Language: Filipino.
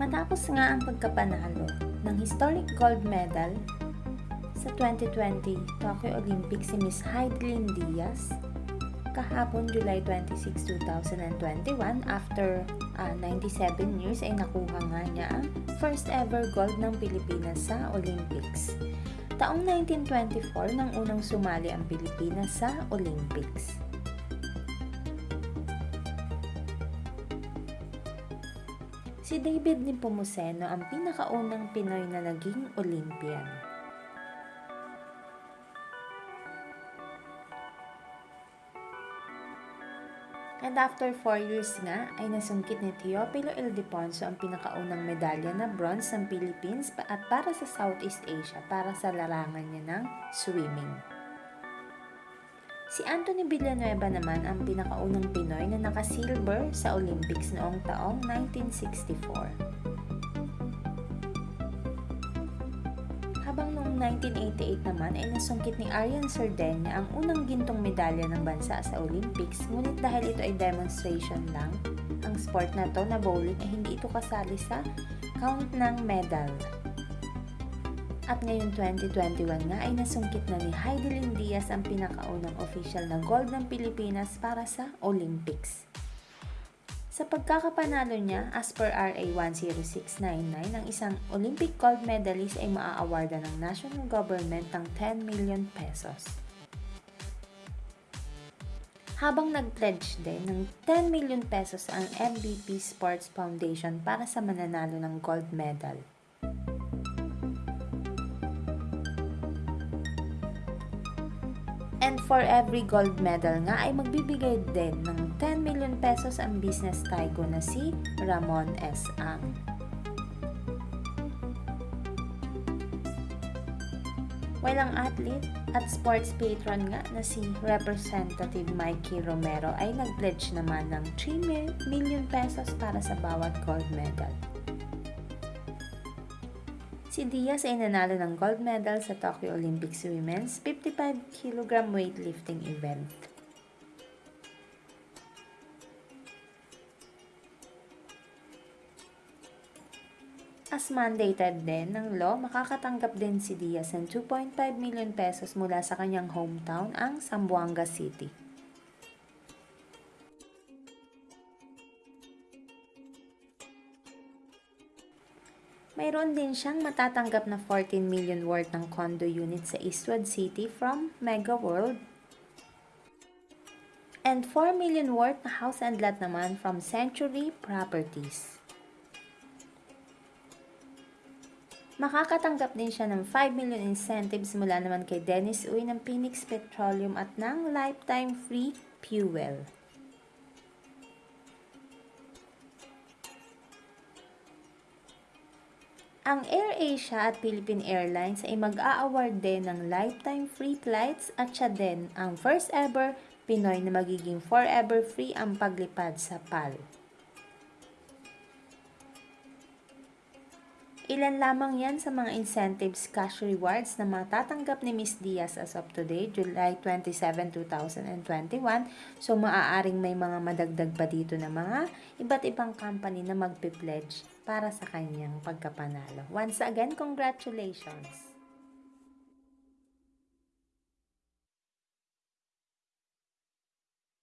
Matapos nga ang pagkapanalo ng historic gold medal sa 2020 Tokyo Olympics si Miss Heidelin Diaz kahapon July 26, 2021 after uh, 97 years ay nakuha nga niya ang first ever gold ng Pilipinas sa Olympics. Taong 1924 nang unang sumali ang Pilipinas sa Olympics. Si David Nepomuceno ang pinakaunang Pinoy na naging Olympian. And after 4 years nga, ay nasungkit ni Teopilo Ildefonso ang pinakaunang medalya na bronze ng Philippines at para sa Southeast Asia para sa larangan niya ng swimming. Si Anthony Villanueva naman ang pinakaunang Pinoy na naka-silver sa Olympics noong taong 1964. Habang noong 1988 naman ay nasungkit ni Arian Sardegna ang unang gintong medalya ng bansa sa Olympics ngunit dahil ito ay demonstration lang, ang sport na to na bowling ay hindi ito kasali sa count ng medal. At ngayon 2021 nga ay nasungkit na ni Heidelin Diaz ang pinakaunang official na gold ng Pilipinas para sa Olympics. Sa pagkakapanalo niya, as per RA 10699, ang isang Olympic gold medalist ay maaawarda ng national government ng 10 million pesos. Habang nag-pledge din ng 10 million pesos ang MVP Sports Foundation para sa mananalo ng gold medal. And for every gold medal nga ay magbibigay din ng 10 million pesos ang business tycoon na si Ramon S. Ang. While ang athlete at sports patron nga na si Representative Mikey Romero ay nag-pledge naman ng 3 million pesos para sa bawat gold medal. Si Diaz ay nanalo ng gold medal sa Tokyo Olympics Women's 55 kg weightlifting event. As mandated din ng law, makakatanggap din si Diaz ng 2.5 million pesos mula sa kanyang hometown, ang Zamboanga City. Mayroon din siyang matatanggap na 14 million worth ng condo unit sa Eastwood City from Mega World. And 4 million worth na house and lot naman from Century Properties. Makakatanggap din siya ng 5 million incentives mula naman kay Dennis Uy ng Phoenix Petroleum at ng lifetime free fuel. Ang AirAsia at Philippine Airlines ay mag-a-award din ng lifetime free flights at siya din ang first ever Pinoy na magiging forever free ang paglipad sa PAL. Ilan lamang yan sa mga incentives cash rewards na matatanggap ni Miss Diaz as of today, July 27, 2021. So, maaaring may mga madagdag pa dito na mga iba't ibang company na magpe-pledge para sa kanyang pagkapanalo. Once again, congratulations!